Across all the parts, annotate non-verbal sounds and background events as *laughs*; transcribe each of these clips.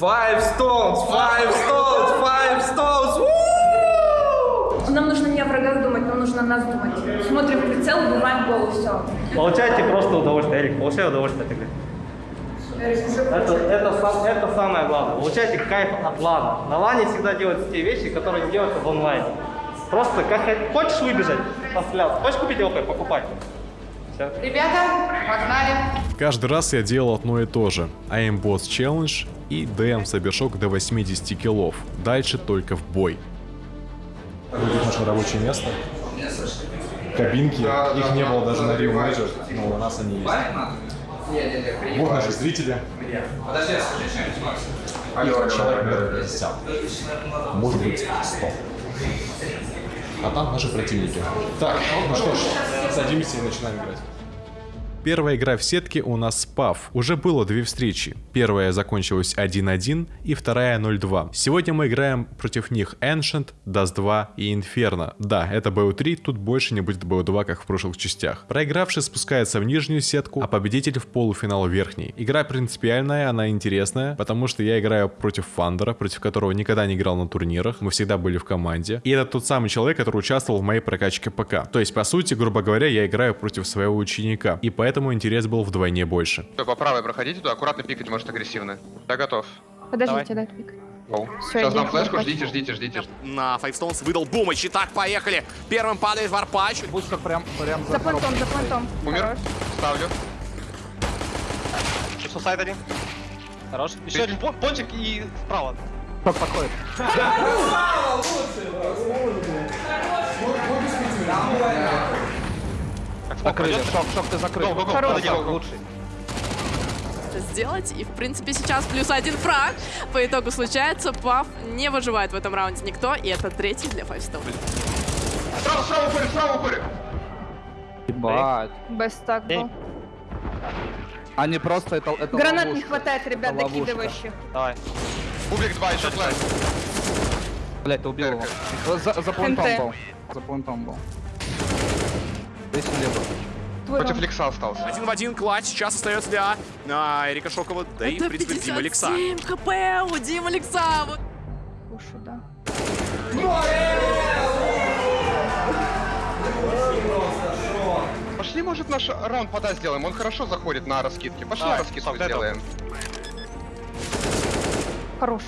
Five stones, five stones, five stones. Woo! Нам нужно не о врагах думать, нам нужно о нас думать. Смотрим в прицел, убиваем голову, все. Получайте просто удовольствие, Эрик, получай удовольствие от игры. Это, это, сам- это самое главное. Получайте кайф от лана. На лане всегда делаются те вещи, которые не делаются в онлайне. Просто как хочешь выбежать, постреляться, хочешь купить ОП, покупай. Все. Ребята, погнали. Каждый раз я делал одно и то же. Aimboss Challenge и DM Сабершок до 80 киллов. Дальше только в бой. Будет наше рабочее место. Кабинки, их не было даже на Rio Major, но у нас они есть. Вот наши зрители. Их человек, наверное, 50. Может быть, 100. А там наши противники. Так, ну что ж, садимся и начинаем играть. Первая игра в сетке у нас спав. Уже было две встречи. Первая закончилась 1-1 и вторая 0-2. Сегодня мы играем против них Ancient, Dust 2 и Inferno. Да, это BO3, тут больше не будет BO2, как в прошлых частях. Проигравший спускается в нижнюю сетку, а победитель в полуфинал в верхний. Игра принципиальная, она интересная, потому что я играю против Фандера, против которого никогда не играл на турнирах. Мы всегда были в команде. И это тот самый человек, который участвовал в моей прокачке ПК. То есть, по сути, грубо говоря, я играю против своего ученика. И поэтому интерес был вдвойне больше. Всё, по правой проходите туда, аккуратно пикать, может агрессивно. Я готов. Подождите, дай пик. Оу. Всё, Сейчас дам флешку, ждите, ждите, ждите. На Five Stones выдал бумыч. Итак, поехали. Первым падает варпач. Бустер прям, прям За понтом, за понтом. Умер. Ставлю. Сусайд один. Хорош. Еще один пон- пончик и вправо. Ток подходит. Закрыли. Шок, шок, ты закрыл. Го, го, го, Хорош, подойди, го, го. лучший. Сделать. И, в принципе, сейчас плюс один фраг. По итогу случается. Пав не выживает в этом раунде никто. И это третий для Stone. Справа, справа уходит, справа уходит. Ебать. Без так был. Они просто это, это Гранат не ловушка. хватает, ребят, докидывающих. Давай. Бублик 2, еще флеш. Блять, ты убил его. За, за плентом НТ. был. За плентом был. Слева. Твой Против раунд. Лекса остался. Один в один клатч сейчас остается для а, Эрика Шокова. Да и, в это принципе, Дима Лекса. 57 хп у Дима Лекса. Вот. Пушу, да. Пошли, может, наш раунд пода сделаем. Он хорошо заходит на раскидки. Пошли Давай, раскидку сделаем. Хорош.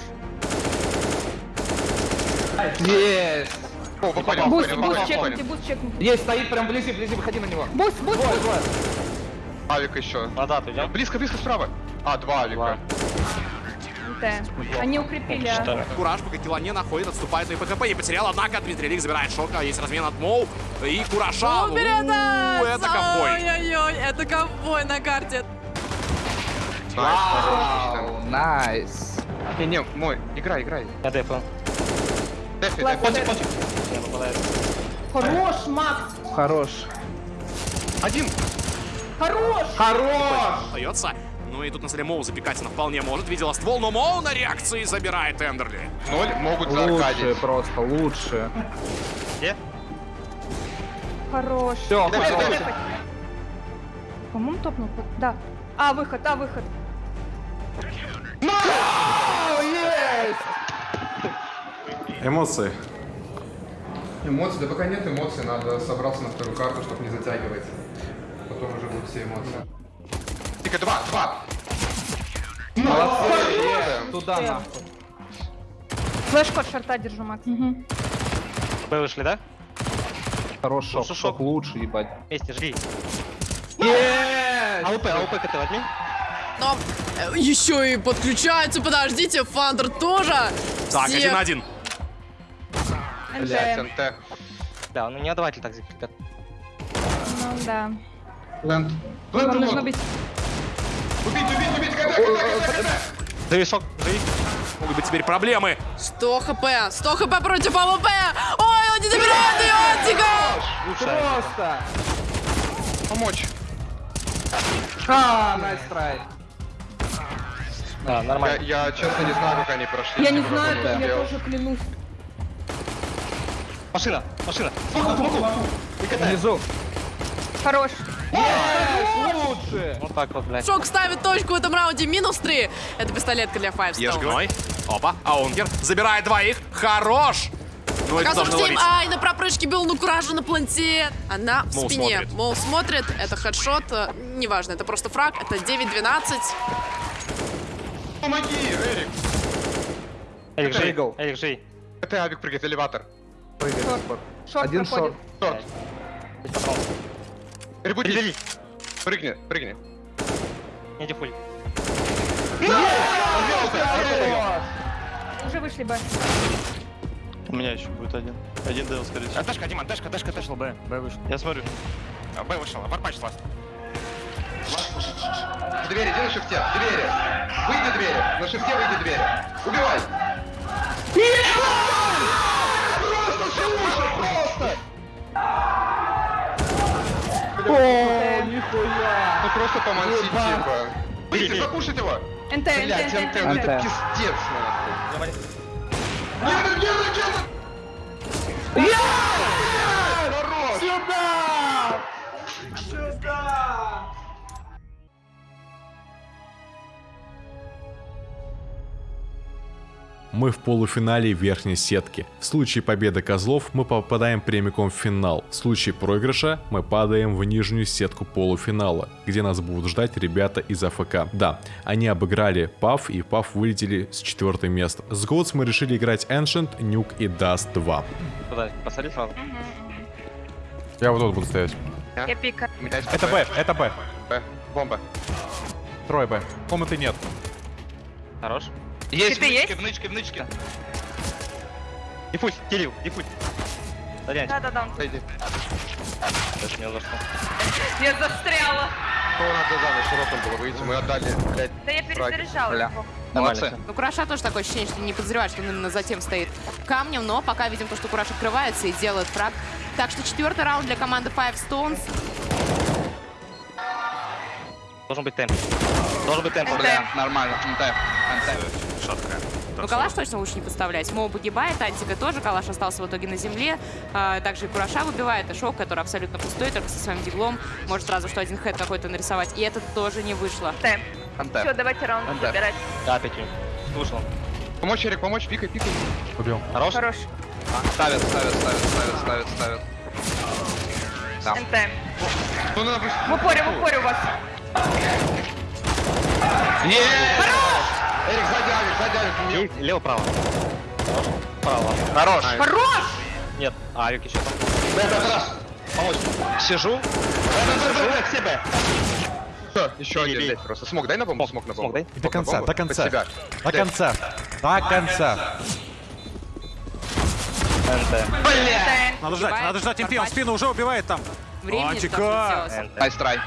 Есть! О, выходим, Boost, выходим, boost выходим, чекните, boost чекните. Есть, стоит прям вблизи, вблизи, выходи на него. Boost, boost, Двое, boost. двое. Авик еще. Вода, ты идем? Близко, близко справа. А, два авика. НТ. Они укрепили. а. Кураж пока килла не находит, отступает на ПКП. Не потерял, однако Дмитрий Лик забирает шока. Есть размен от Моу. И Кураша. У, это! Ковбой. Ой-ой-ой, это ковбой на карте. Вау, Найс. Не, не, мой, играй, играй. Я дефу. Дефи, дефи. дефи. Не Хорош, Макс. Хорош. Один. Хорош. Хорош! Остается. Ну и тут на столе Моу запекать она вполне может. Видела ствол, но Моу на реакции забирает Эндерли. Ноль могут Лучше просто, лучше. Где? Хорош. Все, Дефи, хорош. По-моему, топнул. Да. А, выход, а, выход. Эмоции. Эмоций, да пока нет эмоций, надо собраться на вторую карту, чтобы не затягивать. Потом уже будут все эмоции. Тихо, два, два! Молодцы! Туда нахуй. Флешку от шарта держу, Макс. Б вышли, да? Хорош шок, Шок. шок лучше, ебать. Вместе, жди. Есть! АВП, АВП ты возьми. Но э, еще и подключается. Подождите, Фандер тоже. Так, Всех- один на один. Блять, NT. Да, ну не отдавайте так, ребят. Ну, да. Лэнд. Вам нужно быть... Убить, убить, убить! Живи, шок, живи. Могут быть теперь проблемы. 100 хп. 100 хп против АВП. Ой, он не добирает ее. Тихо. Просто! Помочь. Ха, nice try. Да, Я, нормально. я честно не знаю, как они прошли. Я не Сколько знаю, я тоже клянусь. Машина, машина. Внизу. Хорош. Лучше! Вот так вот, блядь. Шок ставит точку в этом раунде. Минус 3. Это пистолетка для Five Stone. Ежгой. Опа, Аунгер забирает двоих. Хорош! Ну, это должно Тим. ловить. Ай, на пропрыжке был ну куража на планте. Она в Мол спине. смотрит. Мол смотрит. Это хедшот. э, Неважно, это просто фраг. Это 9-12. Помоги, Эрик! Эрик, жей. Это авик прыгает, элеватор. Шорт Один проходит. шорт. Шорт. Перевели. прыгни, прыгни. Не дефуль. Уже вышли, Б. У меня еще будет один. Один Дейл, скорее всего. Тэшка, Диман, Тэшка, Тэшка, Тэшка. Б, Б вышел. Я смотрю. А, Б вышел, варпач ласт. В двери, иди на шифте, в двери. Выйди двери, на шифте выйди двери. Убивай! О, нихуя! Ну просто Ебать. типа. Выйди, запушить его! НТ, Блять, НТ, НТ, НТ, это НТ. пиздец, нахуй. Нет, нет, нет, нет! Сюда! Мы в полуфинале верхней сетки. В случае победы козлов мы попадаем прямиком в финал. В случае проигрыша мы падаем в нижнюю сетку полуфинала, где нас будут ждать ребята из АФК. Да, они обыграли PAF и PAF вылетели с четвертое место. С Goats мы решили играть Ancient, Nuke и Dust 2. Куда? Посади сразу. Я вот тут буду стоять. Я пика. Это Б, это Б. Б. Бомба. Трое Б. Комнаты нет. Хорош. Есть Ты есть? внычки, внычки. Дефусь, Кирилл, дефусь. Сорян, Да-да-да. Пойди. даже не за что. Я застряла. То надо за широком было выйти, мы отдали, блядь. Да я перезаряжала Бля. его. Молодцы. Ну, Кураша тоже такое ощущение, что не подозревает, что он именно затем стоит камнем, но пока видим то, что Кураж открывается и делает фраг. Так что четвертый раунд для команды Five Stones. Должен быть темп. Должен быть темп. Бля, нормально. НТ. НТ. Шаткая. Ну, Калаш точно лучше не подставлять. Моу погибает, Антика тоже. Калаш остался в итоге на земле. А, также и Кураша выбивает. И Шок, который абсолютно пустой, только со своим диглом. Может сразу что один хэт какой-то нарисовать. И это тоже не вышло. НТ. НТ. Все, давайте раунд забирать. Да, пяти. Слушал. Помочь, Эрик, помочь, пикай, пикай. Убил. Хорош? Хорош. Ставят, ставят, ставят, ставят, ставят, ставят. Да. НТ. Ну, надо пусть... В упоре, в упоре у вас. Эрик, сзади авик, сзади авик. Есть, лево-право. Право. Хорош. Хорош! Нет, а, Авик еще там. Помочь. Сижу. Все, Б. Всё, еще Бей, один, бей. блядь, просто. Смог, дай на бомбу, смог на бомбу. дай. До конца, до конца. До конца. До конца. НТ. Надо ждать, надо ждать. Барбач. спину уже убивает там. Времени Антика! Найс трай.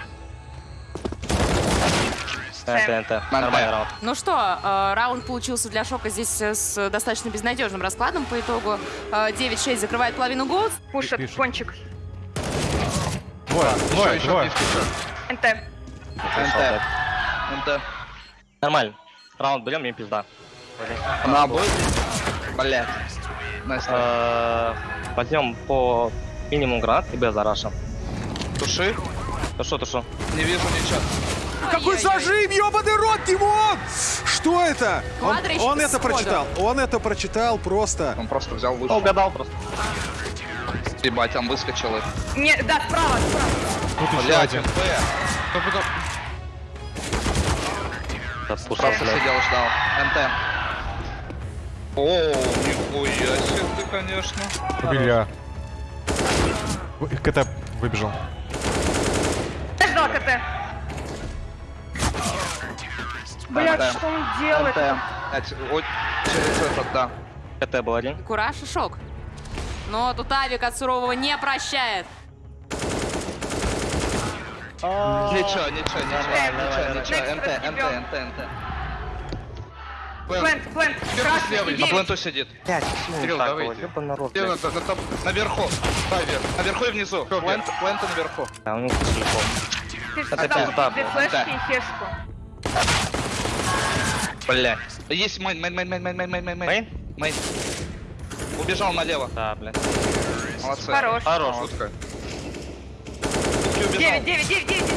НТ, НТ. Нормальный раунд. Ну что, э, раунд получился для Шока здесь э, с достаточно безнадежным раскладом по итогу. Э, 9-6 закрывает половину. Пушек, Пишет. кончик. Двое, Еще, двое. NT. NT. NT. Нормально. Раунд берем, им пизда. На бой. Блядь. Nice try. Э, Возьмем по минимум гранат и без раша. Туши. Ну что, то что? Не вижу ничего. Какой зажим, ебаный рот, Тимон! Что это? Он, он это прочитал, он это прочитал просто. Он просто взял лучше. Угадал просто. Ебать, там выскочил их. Не, да, справа, справа. Тут еще Блядь, один. Да, спускался, сидел, ждал. НТ. О, нихуя себе ты, конечно. Убили. Вы- КТ выбежал. Я ждал КТ. Блядь, НТ. что он делает? Через этот, да. КТ был один. Кураж и Шок. Но тут Авик от сурового не прощает. Ничего, ничего, ничего, ничего, ничего. НТ, НТ, НТ, НТ. Плент, плент. Красный, на пленту сидит. Пять. Кирилл, давай наверху. Давай вверх. Наверху и внизу. Плент, плента наверху. А, у него телефон. Ты Это сказал, две флешки и хешку. Бля. Есть main, main, main, main, main, main, main, main. Main? Main. Убежал налево. Да, блядь. Молодцы. Хорош. Хорош. Шутка. Девять, девять, девять, девять.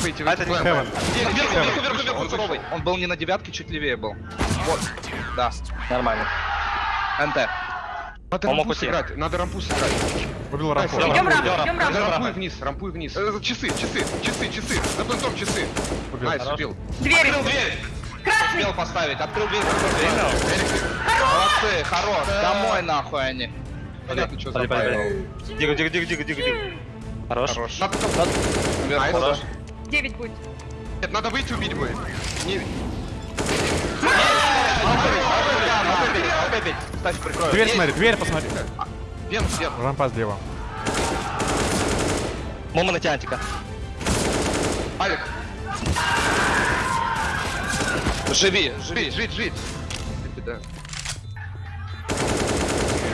Выйти, А это не выйти. Heaven. Вверх, Вверх, вверх, вверх, вверх, вверх, вверх, он суровый. Он был не на девятке, чуть левее был. Вот. Да. Нормально. NT. Надо Он мог рампу сыграть, надо рампу сыграть. Убил рампу. Идем рампу, идем рампу. рампу. Рампуй вниз, рампуй вниз. Э, Часы, часы, часы, часы. За плентом часы. Nice, убил. Дверь. Открыл дверь. Красный. Успел поставить. Открыл дверь. Молодцы, хорош. Домой нахуй они. Понятно, что пали. Диго, диго, диго, диго, диго, диго. Хорош. Хорош. Nice. Девять будет. Нет, надо выйти убить будет. Не... Дверь смотри, дверь посмотри. Вен, вен. Рампа слева. Мома на тянтика. Алик, Живи, живи. жить, жить, жить.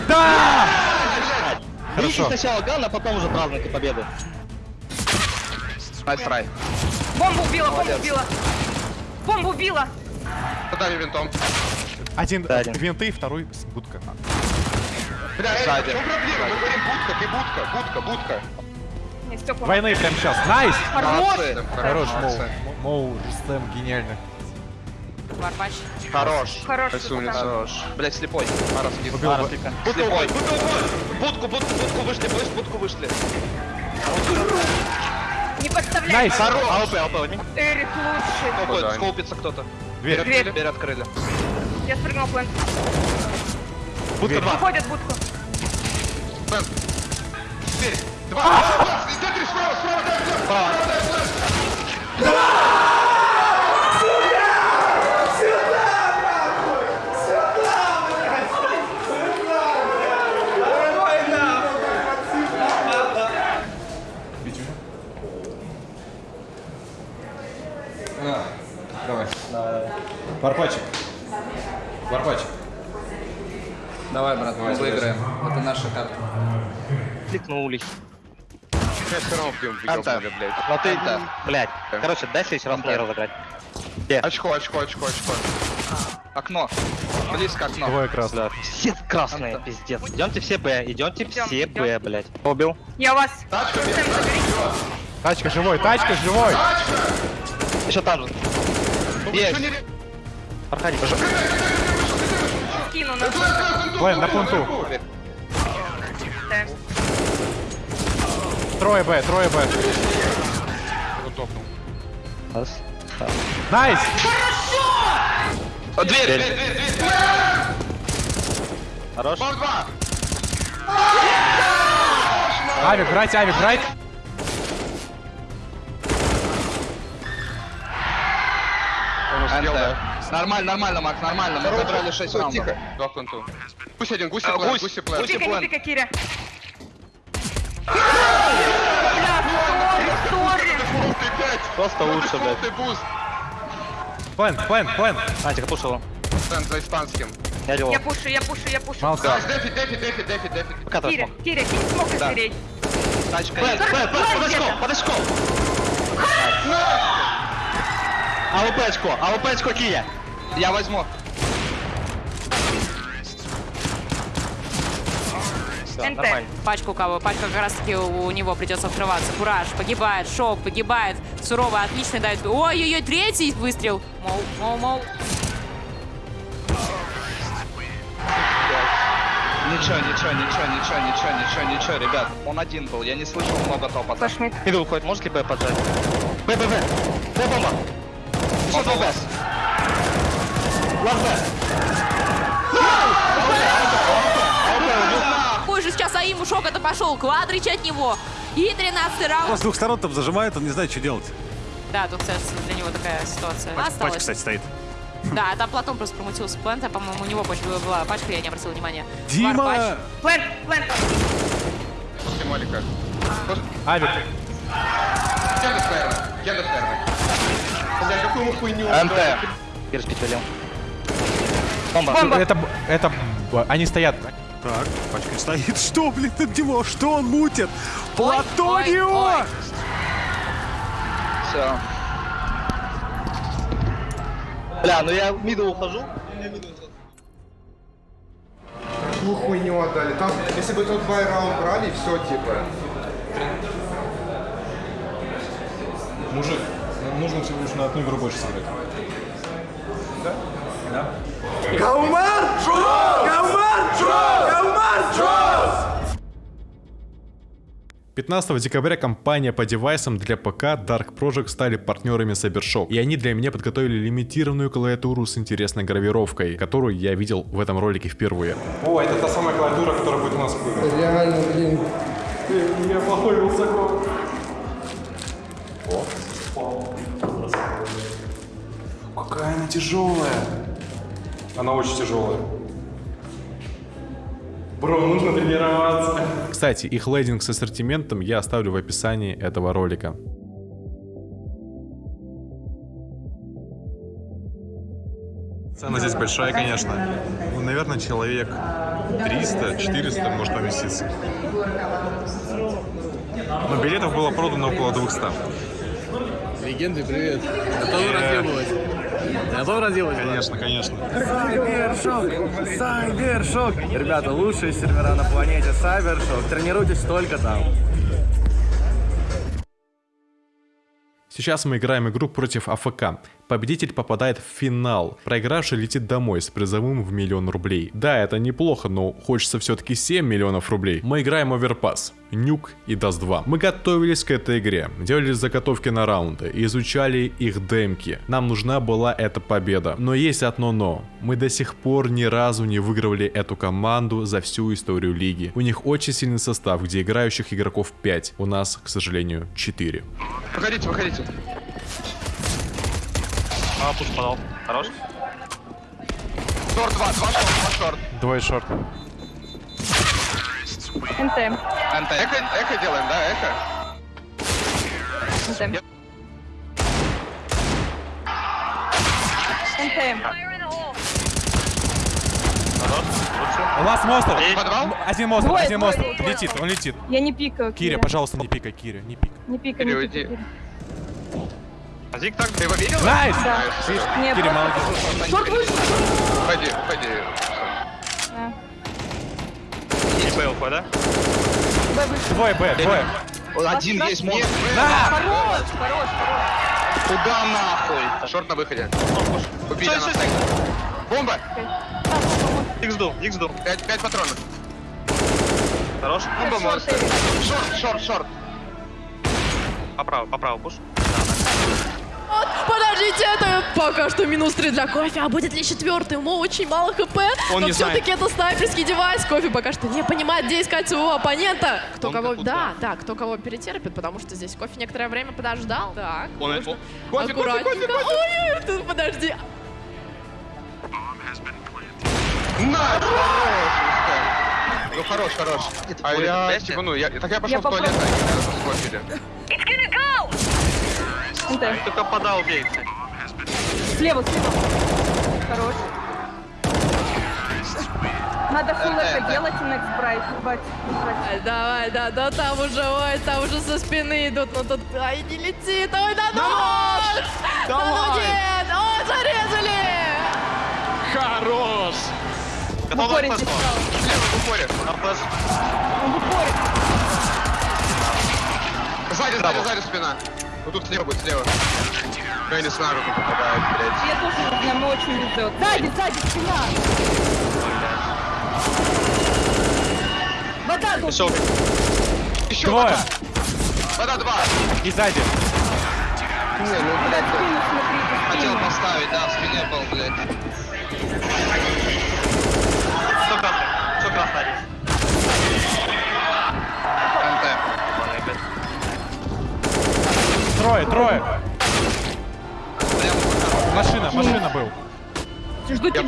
Да. Хорошо. сначала ган, а потом уже празднуйте победу. Найс трай. Бомбу убила, бомбу убила. Бомбу убила. Дали винтом. Один Да, один. винты, второй будка. Бля, Сзади. в чем проблема? Мы говорим будка, ты будка, будка, будка. Войны прямо сейчас. Найс! Молодцы. Хорош, Моу. Моу, Жестем, гениально. Варпач. Хорош. Хороший Спасибо, умница. Хорош. Блять, слепой. Арас. Убил Ара, бы- слегка. Слепой. Будку, будку, будку вышли, вышли, будку вышли. Не подставляй. Найс! Хорош. АВП, АВП, возьми. Эрик лучший. Скопает, да. скопится кто-то. Дверь. Дверь. Дверь открыли. Я спрыгнул плент. Будка 2. Выходят в будку. Бен. Дверь. Два. Два. Смотри, справа, справа, да, да. Давай. Варпачик. Варпачик. Давай, брат, мы выиграем. Это наша карта. Кликнулись. Равно пьем, Анта. блядь. Но ты, блядь. Короче, дай следующий раз мне разыграть. Где? Очко, очко, очко, очко. Окно. Близко окно. Двое красных. Все красные, Анта. пиздец. Идемте все Б, идемте Идем, все идем. Б, блядь. Убил. Я у вас. Тачка, вверх, забери. Тачка живой, тачка живой! Еще там же. Есть. Проходи. Скину на Блин, на пункту. Да. Трое Б, трое Б. Раз. Nice! О, Дверь, дверь, дверь, дверь. Хорош. Бам, два. Авик, брать, авик, брать! Он успел, НТ. Да. Нормально, нормально, Макс, нормально. Мы забрали 6 Стой, раундов. тихо. Два пленту. Гусь один, гусь А, плент, гусь плент. не план. тика, Киря. Просто лучше, блядь. Ты буст. Плен, плен, плен! Антика пушила. Плент за испанским. Я делал. Я пушу, я пушу, я пушу. Молодцы. Да, дефи, дефи, дефи, дефи, дефи. Пока Киря, смог. Киря, кинь смог из дверей. Тачка есть. Б, Б, под очком, под очком. АВП очко, АВП очко Кия. Я возьму. NT. нормально. Пачка у кого? Пачка как раз таки у, него придется открываться. Кураж погибает, Шоу погибает. Сурово, отлично дает. Ой-ой-ой, третий выстрел. Моу, моу, моу. Ничего, ничего, ничего, ничего, ничего, ничего, ничего, ребят. Он один был, я не слышал много топота. Флешмит. Иду уходит, может ли Б поджать? Б, Б, Б. Б, бомба. Еще два Б. Лаз Б. Какой же сейчас Аиму шок это пошел. Квадрич от него. И 13 раунд. с двух сторон там зажимает, он не знает, что делать. Да, тут, кстати, для него такая ситуация. Пачка, Осталось. кстати, стоит. Да, там Платон просто промутился с плента. По-моему, у него пачка была пачка, я не обратил внимания. Дима! Плент, плент. Малика. Авик. Кенда сперма. Кенда сперма. Бля, какую мы хуйню. НТ. Перспить велел. Бомба. Бомба. Это, это, они стоят. Так, пачка стоит. *laughs* Что, блин, от него? Что он мутит? Платонио! Все. Бля, ну я в миду ухожу. Какую хуйню отдали. Там, если бы тот бай раунд брали, все, типа. Мужик, нам нужно всего лишь на одну игру больше сыграть. Да? Да. Комар! Комар! Комар! 15 декабря компания по девайсам для ПК Dark Project стали партнерами Cybershock, и они для меня подготовили лимитированную клавиатуру с интересной гравировкой, которую я видел в этом ролике впервые. О, это та самая клавиатура, которая будет у нас в. Реально, блин. У меня плохой высоко. Какая она тяжелая. Она очень тяжелая. Бро, нужно тренироваться. Кстати, их лейдинг с ассортиментом я оставлю в описании этого ролика. Цена здесь большая, конечно. Ну, наверное, человек 300-400 может поместиться. Но билетов было продано около 200. Легенды, привет. Готовы разъебывать? Готовы разъебывать? Конечно, конечно. Сайбершок! Сайбершок! Ребята, лучшие сервера на планете Сайбершок. Тренируйтесь только там. Сейчас мы играем игру против АФК. Победитель попадает в финал. Проигравший летит домой с призовым в миллион рублей. Да, это неплохо, но хочется все-таки 7 миллионов рублей. Мы играем Overpass, Нюк и Dust 2. Мы готовились к этой игре, делали заготовки на раунды, изучали их демки. Нам нужна была эта победа. Но есть одно но. Мы до сих пор ни разу не выигрывали эту команду за всю историю лиги. У них очень сильный состав, где играющих игроков 5. У нас, к сожалению, 4. Выходите, выходите. А, пуш подал. Хорош. Шорт 2, 2 шорт, 2 шорт. Двое шорт. НТ. Анта, эко, эко делаем, да, эко? НТ. НТ. У нас монстр! Один монстр, один монстр. Летит, он летит. Я не пикаю. Киря, пожалуйста, не пикай, Киря, не пикай. Не пикай, не пикай. Зиг так, ты его видел? Nice! Да. Не, Киря, просто- молодец. Short вышел. Уходи, уходи. Да. И ПЛП, да? Б вышел. Двое Б, двое. Один есть монстр. Хорош, хорош, хорош. Куда нахуй? Short на выходе. Убили нас. Бомба! Икс ду, икс ду. 5, 5 патронов. Хорош. Бомба Шорт. Эвик. Шорт, шорт, шорт. Поправо, поправо, пуш. Вот, подождите, это пока что минус 3 для кофе, а будет ли четвертый? Ему очень мало хп, Он но все-таки это снайперский девайс. Кофе пока что не понимает, где искать своего оппонента. Кто Он кого, да, да, кто кого перетерпит, потому что здесь кофе некоторое время подождал. Так, Он- нужно он- кофе, кофе, аккуратненько. кофе, кофе. Ой, ой, тут подожди. На! Ну хорош, хорош. А я, типа, ну, я, так я пошел Я в туалет, а не. НТ. Только подал бейте. Слева, слева. Хорош. Надо фул НТ, это НТ. делать и next брать. ебать, ебать. Давай, да, да, там уже, ой, там уже со спины идут, ну тут, ай, не летит, ой, да ну! Да ну нет, ой, зарезали! Хорош! В упоре. Слева, в упоре. Он в упоре. Сзади, сзади, сзади спина. Вот тут слева будет, слева. Фейнис на руку попадает, блядь. Я тоже нам очень везет. Сзади, сзади, спина. Вода тут. Еще Еще Двое. вода. Вода два. И сзади. Не, ну, блядь, спину смотри, хотел поставить, да, в спине был, блядь.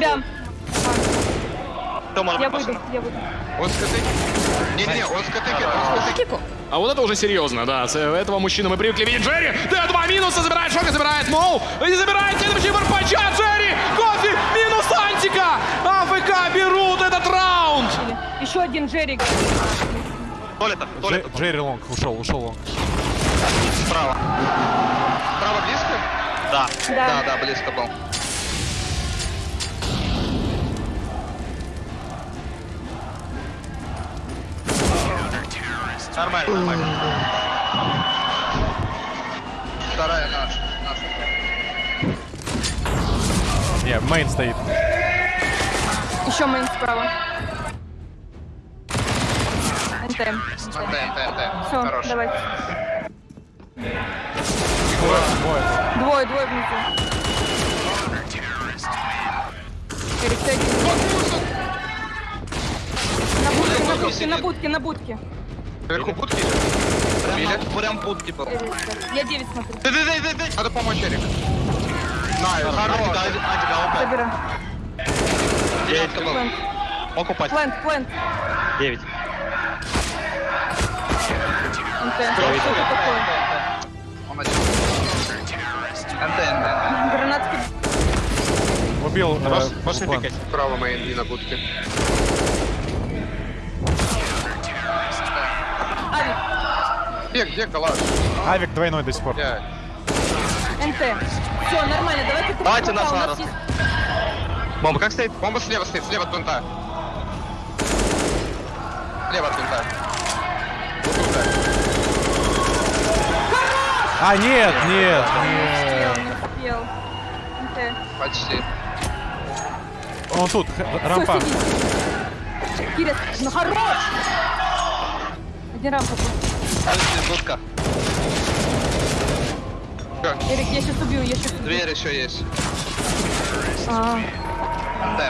Тебя. Может Я выйду, я выйду. Он с КТК. Не-не, он с КТК, он с КТК. А вот это уже серьезно, да. С этого мужчины мы привыкли видеть Джерри. Да, два минуса, забирает Шока, забирает Моу. И забирает следующий барпача Джерри. Кофе, минус Антика. АФК берут этот раунд. Еще один Джерри. Туалета, туалета. Джерри Лонг, ушел, ушел Лонг. Справа. Право близко? Да. Да, Да. да, близко был. Нормально, нормально. Вторая наша. наша. Не, main стоит. Еще main справа. NT. NT, NT. Все, Хорош. давайте. Двое, двое. Двое, двое внизу. Один. На будке, на будке, на будке, на будке. Наверху будки идет? Прям, будки был. Эрик, Я 9 смотрю. Дай, дай, дай, дай. Надо помочь, Эрик. На, хорош. Забирай. Девятка был. Плент, Мог упасть. плент, плент. Девять. НТ. Что это такое? Он один. НТ, НТ. Гранатки. Убил. э, Можешь можешь не пикать? Право и на будке. Где, где калаш? Авик двойной до сих пор. Я. НТ. Все, нормально, давайте тут Давайте пока нас у нас надо. есть- Бомба как стоит? Бомба слева стоит, слева от винта. Слева от винта. А, нет, нет, Не нет. успел, не успел. НТ. Почти. Он тут, рампа. Кирилл, ну хорош! Один рампа. будка. Эрик, я сейчас убью, я сейчас убью. Дверь еще есть. А, НТ.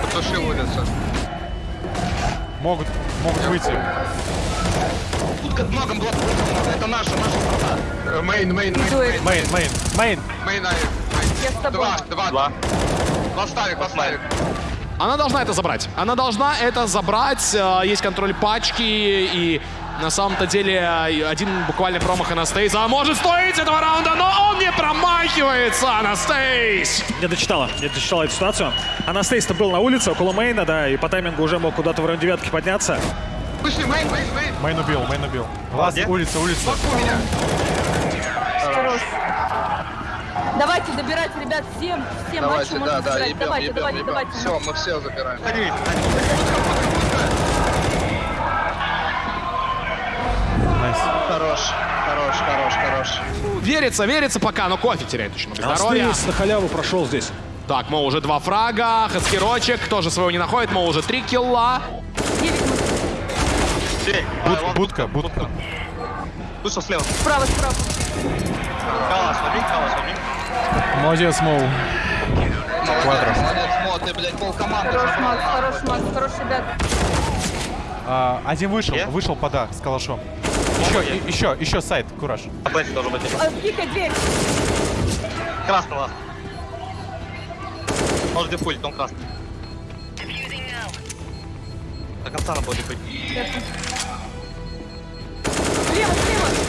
Потушил улицу. Могут, могут выйти. Тут как много было. Это наша, наша страна. Main, main, main. Main, main, main. Main, Я с тобой. Два, два, два. Ластарик, ластарик. Она должна это забрать. Она должна это забрать. Э, Есть контроль пачки и на самом-то деле э, один буквально промах Анастейза а может стоить этого раунда, но он не промахивается, Анастейс! Не дочитала, не дочитала эту ситуацию. Анастейс-то был на улице, около мейна, да, и по таймингу уже мог куда-то в районе девятки подняться. Вышли, main, мейн, main. Main убил, main убил. Лаз, улица, улица. Меня. Хорош. Давайте добирать, ребят, всем, всем Давайте, матчи да, можно да, забирать. ебем, Давайте, ебем, давайте, ебем. давайте. Все, мы все забираем. Nice. Хорош, хорош, хорош, хорош. Верится, верится пока, но кофе теряет очень много здоровья. На халяву прошел здесь. Так, Мо уже два фрага, Хаскирочек тоже своего не находит, Мо уже три килла. Буд- будка, будка. Вышел слева. Справа, справа. Калаш, возьми, калаш, возьми. Молодец, Моу. Квадро. Молодец, Мо, ты, блядь, пол команды Хорош. Макс, хорош, Макс, хорош, ребят. А, один вышел, вышел пода с калашом. Еще, и- еще, еще сайт, кураж. А, Пикай дверь. Красного. Может дефулить, он красный. До конца надо было дефулить. Слева, слева.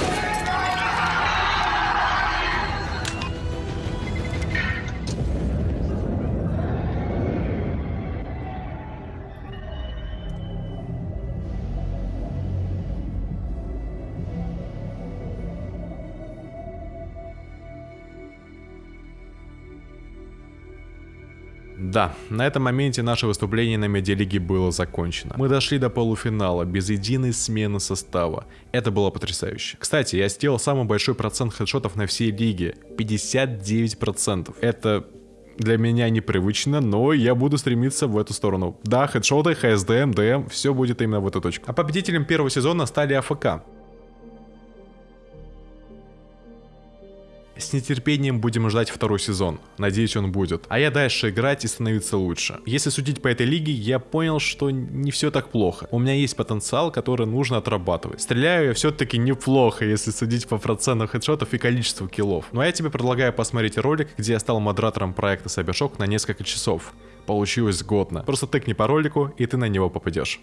Да, на этом моменте наше выступление на медиалиге было закончено. Мы дошли до полуфинала без единой смены состава. Это было потрясающе. Кстати, я сделал самый большой процент хедшотов на всей лиге. 59%. Это для меня непривычно, но я буду стремиться в эту сторону. Да, хедшоты, ХСДМ, ДМ, все будет именно в эту точку. А победителем первого сезона стали АФК. С нетерпением будем ждать второй сезон. Надеюсь, он будет. А я дальше играть и становиться лучше. Если судить по этой лиге, я понял, что не все так плохо. У меня есть потенциал, который нужно отрабатывать. Стреляю я все-таки неплохо, если судить по процентам хедшотов и количеству киллов. Ну а я тебе предлагаю посмотреть ролик, где я стал модератором проекта Cybershock на несколько часов. Получилось годно. Просто тыкни по ролику, и ты на него попадешь.